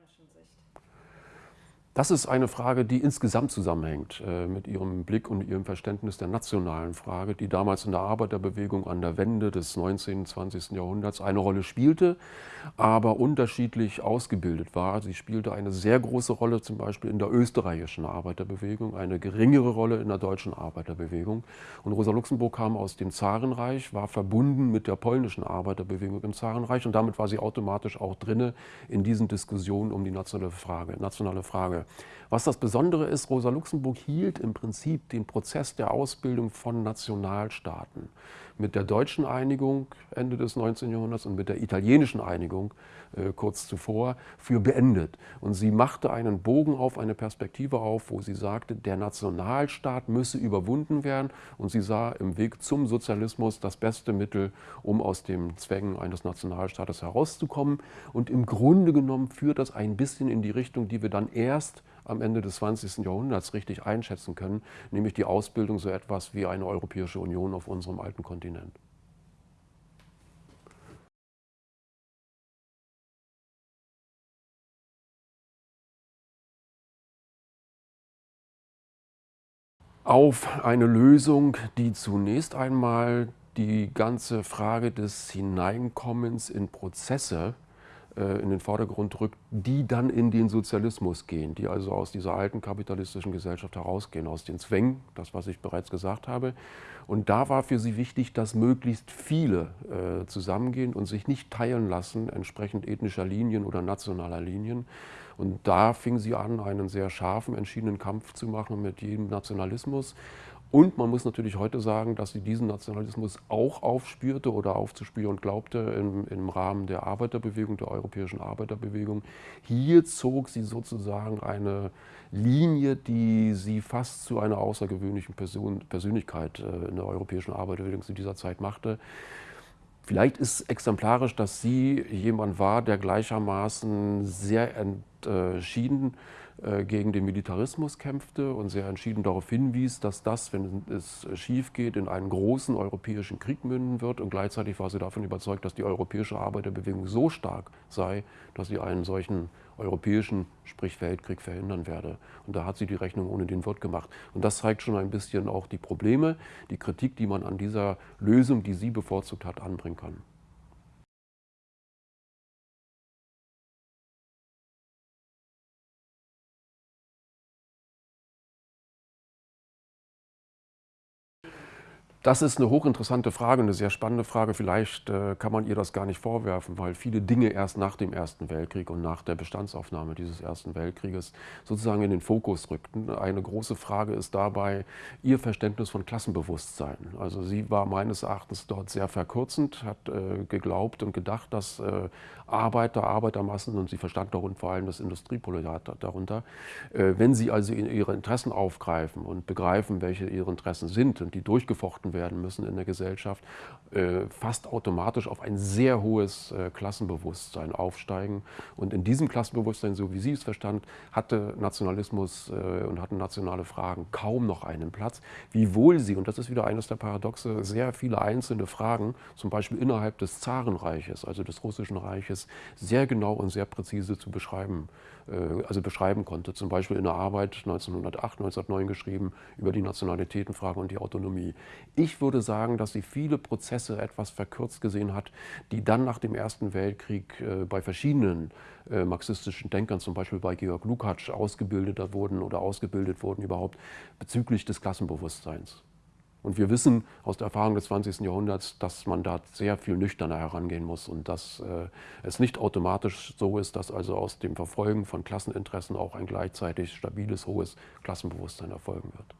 polnischen Sicht? Das ist eine Frage, die insgesamt zusammenhängt äh, mit Ihrem Blick und Ihrem Verständnis der nationalen Frage, die damals in der Arbeiterbewegung an der Wende des 19. und 20. Jahrhunderts eine Rolle spielte, aber unterschiedlich ausgebildet war. Sie spielte eine sehr große Rolle zum Beispiel in der österreichischen Arbeiterbewegung, eine geringere Rolle in der deutschen Arbeiterbewegung. Und Rosa Luxemburg kam aus dem Zarenreich, war verbunden mit der polnischen Arbeiterbewegung im Zarenreich und damit war sie automatisch auch drinne in diesen Diskussionen um die nationale Frage. Nationale Frage. Was das Besondere ist, Rosa Luxemburg hielt im Prinzip den Prozess der Ausbildung von Nationalstaaten mit der deutschen Einigung Ende des 19. Jahrhunderts und mit der italienischen Einigung äh, kurz zuvor für beendet. Und sie machte einen Bogen auf, eine Perspektive auf, wo sie sagte, der Nationalstaat müsse überwunden werden und sie sah im Weg zum Sozialismus das beste Mittel, um aus den Zwängen eines Nationalstaates herauszukommen. Und im Grunde genommen führt das ein bisschen in die Richtung, die wir dann erst am Ende des 20. Jahrhunderts richtig einschätzen können, nämlich die Ausbildung so etwas wie eine Europäische Union auf unserem alten Kontinent. auf eine Lösung, die zunächst einmal die ganze Frage des Hineinkommens in Prozesse in den Vordergrund rückt, die dann in den Sozialismus gehen, die also aus dieser alten kapitalistischen Gesellschaft herausgehen, aus den Zwängen, das was ich bereits gesagt habe. Und da war für sie wichtig, dass möglichst viele äh, zusammengehen und sich nicht teilen lassen, entsprechend ethnischer Linien oder nationaler Linien. Und da fing sie an, einen sehr scharfen, entschiedenen Kampf zu machen mit jedem Nationalismus. Und man muss natürlich heute sagen, dass sie diesen Nationalismus auch aufspürte oder aufzuspüren glaubte im, im, Rahmen der Arbeiterbewegung, der europäischen Arbeiterbewegung. Hier zog sie sozusagen eine Linie, die sie fast zu einer außergewöhnlichen Person, Persönlichkeit äh, in der europäischen Arbeiterbewegung zu dieser Zeit machte. Vielleicht ist exemplarisch, dass sie jemand war, der gleichermaßen sehr entschieden gegen den Militarismus kämpfte und sehr entschieden darauf hinwies, dass das, wenn es schief geht, in einen großen europäischen Krieg münden wird. Und gleichzeitig war sie davon überzeugt, dass die europäische Arbeiterbewegung so stark sei, dass sie einen solchen europäischen, sprich Weltkrieg, verhindern werde. Und da hat sie die Rechnung ohne den Wirt gemacht. Und das zeigt schon ein bisschen auch die Probleme, die Kritik, die man an dieser Lösung, die sie bevorzugt hat, anbringen kann. Das ist eine hochinteressante Frage, eine sehr spannende Frage. Vielleicht äh, kann man ihr das gar nicht vorwerfen, weil viele Dinge erst nach dem Ersten Weltkrieg und nach der Bestandsaufnahme dieses Ersten Weltkrieges sozusagen in den Fokus rückten. Eine große Frage ist dabei ihr Verständnis von Klassenbewusstsein. Also sie war meines Erachtens dort sehr verkürzend, hat äh, geglaubt und gedacht, dass äh, Arbeiter, Arbeitermassen und sie verstand darunter vor allem das Industrieproletariat darunter, äh, wenn sie also ihre Interessen aufgreifen und begreifen, welche ihre Interessen sind und die durchgefochten gehalten werden müssen in der Gesellschaft, äh, fast automatisch auf ein sehr hohes äh, Klassenbewusstsein aufsteigen. Und in diesem Klassenbewusstsein, so wie Sie es verstand, hatte Nationalismus äh, und hatten nationale Fragen kaum noch einen Platz, wiewohl sie, und das ist wieder eines der Paradoxe, sehr viele einzelne Fragen, zum Beispiel innerhalb des Zarenreiches, also des Russischen Reiches, sehr genau und sehr präzise zu beschreiben also beschreiben konnte. Zum Beispiel in der Arbeit 1908, 1909 geschrieben über die Nationalitätenfrage und die Autonomie. Ich würde sagen, dass sie viele Prozesse etwas verkürzt gesehen hat, die dann nach dem Ersten Weltkrieg äh, bei verschiedenen äh, marxistischen Denkern, zum Beispiel bei Georg Lukács, ausgebildet wurden oder ausgebildet wurden überhaupt bezüglich des Klassenbewusstseins. Und wir wissen aus der Erfahrung des 20. Jahrhunderts, dass man da sehr viel nüchterner herangehen muss und dass äh, es nicht automatisch so ist, dass also aus dem Verfolgen von Klasseninteressen auch ein gleichzeitig stabiles, hohes Klassenbewusstsein erfolgen wird.